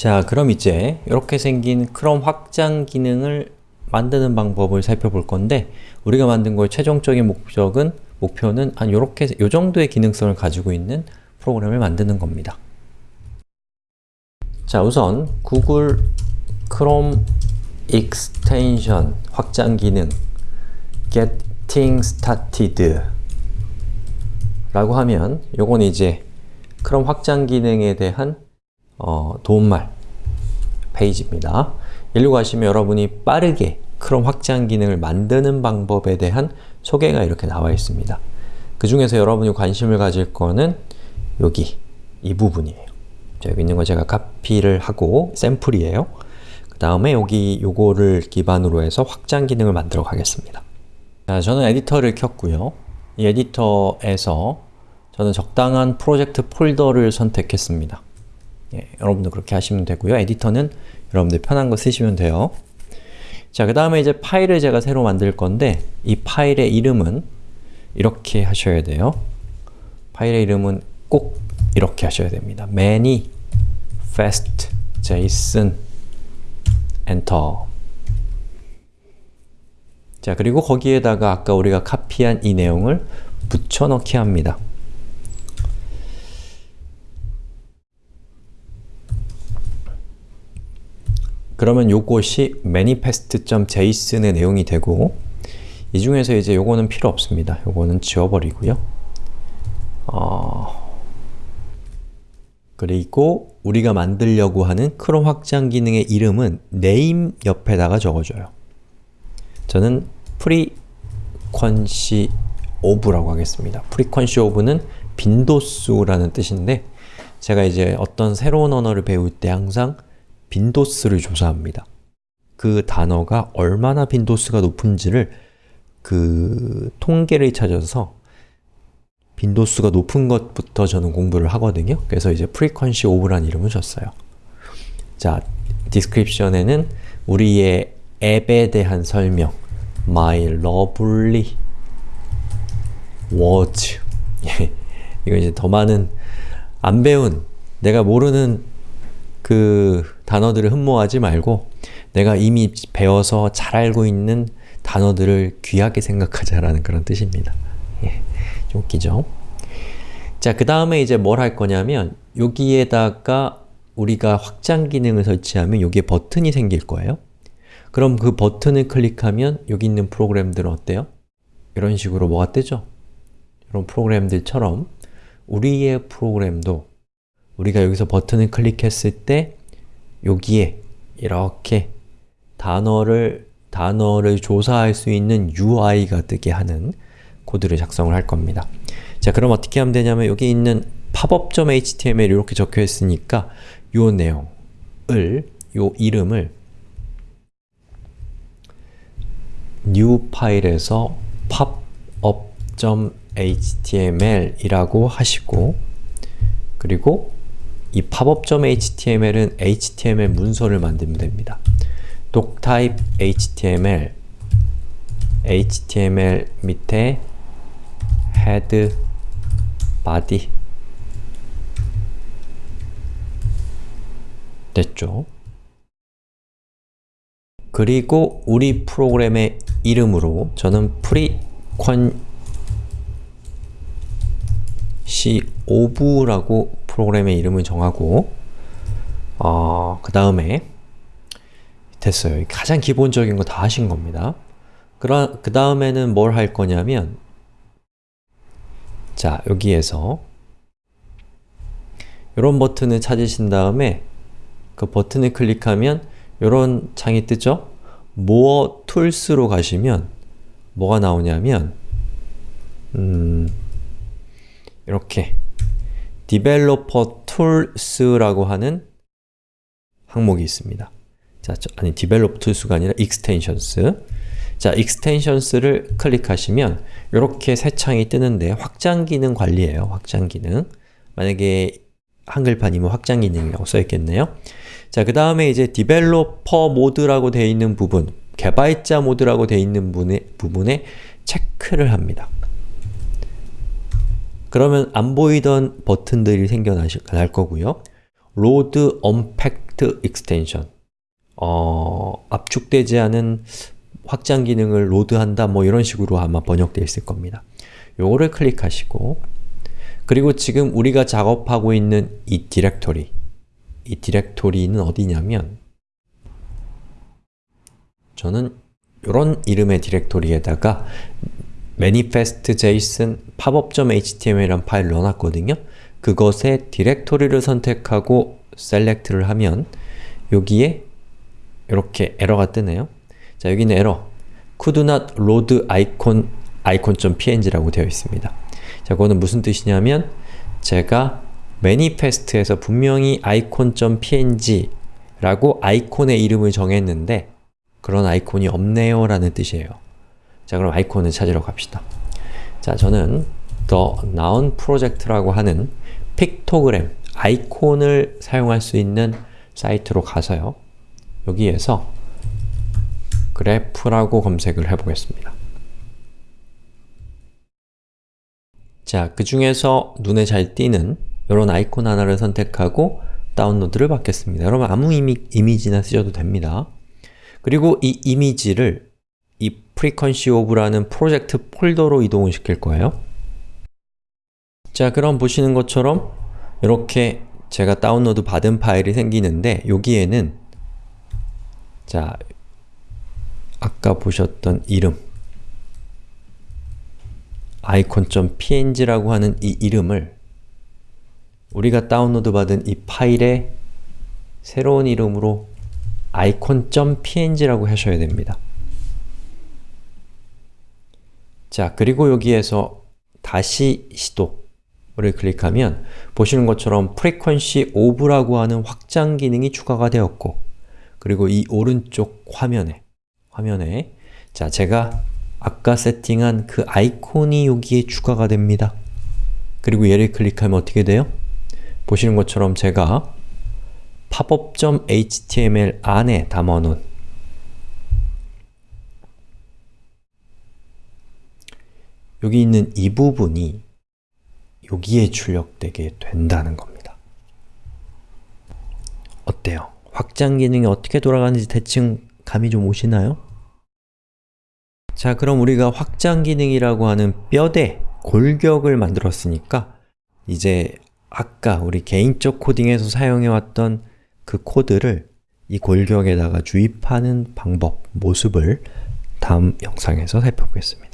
자, 그럼 이제 이렇게 생긴 크롬 확장 기능을 만드는 방법을 살펴볼 건데 우리가 만든 거의 최종적인 목적은 목표는 한 요렇게 요 정도의 기능성을 가지고 있는 프로그램을 만드는 겁니다. 자, 우선 구글 크롬 extension 확장 기능 getting started 라고 하면 요건 이제 크롬 확장 기능에 대한 어, 도움말 페이지입니다. 일로 가시면 여러분이 빠르게 크롬 확장 기능을 만드는 방법에 대한 소개가 이렇게 나와 있습니다. 그 중에서 여러분이 관심을 가질 거는 여기 이 부분이에요. 자, 여기 있는 거 제가 카피를 하고 샘플이에요. 그 다음에 여기 요거를 기반으로 해서 확장 기능을 만들어 가겠습니다. 자, 저는 에디터를 켰고요. 이 에디터에서 저는 적당한 프로젝트 폴더를 선택했습니다. 예, 여러분도 그렇게 하시면 되고요. 에디터는 여러분들 편한 거 쓰시면 돼요. 자, 그 다음에 이제 파일을 제가 새로 만들 건데 이 파일의 이름은 이렇게 하셔야 돼요. 파일의 이름은 꼭 이렇게 하셔야 됩니다. manifest json 엔터 자, 그리고 거기에다가 아까 우리가 카피한 이 내용을 붙여넣기 합니다. 그러면 요것이 manifest.json의 내용이 되고 이 중에서 이제 요거는 필요 없습니다. 요거는 지워버리고요. 어... 그리고 우리가 만들려고 하는 크롬 확장 기능의 이름은 name 옆에다가 적어줘요. 저는 frequency of라고 하겠습니다. frequency of는 빈도수라는 뜻인데 제가 이제 어떤 새로운 언어를 배울 때 항상 빈도수를 조사합니다. 그 단어가 얼마나 빈도수가 높은지를 그 통계를 찾아서 빈도수가 높은 것부터 저는 공부를 하거든요. 그래서 이제 frequency of라는 이름을 줬어요. 자, description에는 우리의 앱에 대한 설명 My lovely words 이거 이제 더 많은 안 배운 내가 모르는 그 단어들을 흠모하지 말고 내가 이미 배워서 잘 알고 있는 단어들을 귀하게 생각하자라는 그런 뜻입니다. 예, 좀 웃기죠? 자, 그 다음에 이제 뭘 할 거냐면 여기에다가 우리가 확장 기능을 설치하면 여기에 버튼이 생길 거예요. 그럼 그 버튼을 클릭하면 여기 있는 프로그램들은 어때요? 이런 식으로 뭐가 뜨죠? 이런 프로그램들처럼 우리의 프로그램도 우리가 여기서 버튼을 클릭했을 때 여기에 이렇게 단어를 단어를 조사할 수 있는 UI가 뜨게 하는 코드를 작성을 할 겁니다. 자, 그럼 어떻게 하면 되냐면 여기 있는 pop.html 이렇게 적혀 있으니까 요 내용을 요 이름을 new 파일에서 pop.html 이라고 하시고 그리고 이 pop.html은 html 문서를 만들면 됩니다. doctype html html 밑에 head, body 됐죠? 그리고 우리 프로그램의 이름으로 저는 frequency of라고 프로그램의 이름을 정하고 어, 그 다음에 됐어요. 가장 기본적인 거 다 하신 겁니다. 그 다음에는 뭘 할 거냐면 자, 여기에서 이런 버튼을 찾으신 다음에 그 버튼을 클릭하면 이런 창이 뜨죠? More Tools로 가시면 뭐가 나오냐면 음, 이렇게 Developer Tools라고 하는 항목이 있습니다. 자, 저, 아니 Develop Tools가 아니라 Extensions 자, Extensions를 클릭하시면 이렇게 새 창이 뜨는데 확장 기능 관리예요. 확장 기능 만약에 한글판이면 확장 기능이라고 써있겠네요. 자, 그 다음에 이제 developer mode라고 되어 있는 부분, 개발자 모드라고 되어 있는 부분에, 부분에 체크를 합니다. 그러면 안 보이던 버튼들이 생겨날 거고요. unpacked fast extension 어, 압축되지 않은 확장 기능을 로드한다 뭐 이런 식으로 아마 번역되어 있을 겁니다. 요거를 클릭하시고 그리고 지금 우리가 작업하고 있는 이 디렉토리 이 디렉토리는 어디냐면 저는 이런 이름의 디렉토리에다가 manifest.json pop-up.html이라는 파일을 넣어놨거든요. 그것에 디렉토리를 선택하고 select를 하면 여기에 이렇게 에러가 뜨네요. 자, 여기는 에러 could not load icon icon.png라고 되어 있습니다. 자, 그거는 무슨 뜻이냐면 제가 manifest에서 분명히 icon.png 라고 아이콘의 이름을 정했는데 그런 아이콘이 없네요 라는 뜻이에요. 자, 그럼 아이콘을 찾으러 갑시다. 자, 저는 The Noun Project라고 하는 픽토그램, 아이콘을 사용할 수 있는 사이트로 가서요. 여기에서 그래프라고 검색을 해보겠습니다. 자, 그 중에서 눈에 잘 띄는 이런 아이콘 하나를 선택하고 다운로드를 받겠습니다. 여러분 아무 이미, 이미지나 쓰셔도 됩니다. 그리고 이 이미지를 이 frequency of라는 프로젝트 폴더로 이동을 시킬 거예요. 자, 그럼 보시는 것처럼 이렇게 제가 다운로드 받은 파일이 생기는데 여기에는 자, 아까 보셨던 이름 icon.png라고 하는 이 이름을 우리가 다운로드 받은 이 파일의 새로운 이름으로 icon.png라고 하셔야 됩니다. 자, 그리고 여기에서 다시 시도를 클릭하면 보시는 것처럼 frequency of라고 하는 확장 기능이 추가가 되었고 그리고 이 오른쪽 화면에 화면에 자, 제가 아까 세팅한 그 아이콘이 여기에 추가가 됩니다. 그리고 얘를 클릭하면 어떻게 돼요? 보시는 것처럼 제가 pop-up.html 안에 담아놓은 여기 있는 이 부분이 여기에 출력되게 된다는 겁니다. 어때요? 확장 기능이 어떻게 돌아가는지 대충 감이 좀 오시나요? 자, 그럼 우리가 확장 기능이라고 하는 뼈대, 골격을 만들었으니까 이제 아까 우리 개인적 코딩에서 사용해왔던 그 코드를 이 골격에다가 주입하는 방법, 모습을 다음 영상에서 살펴보겠습니다.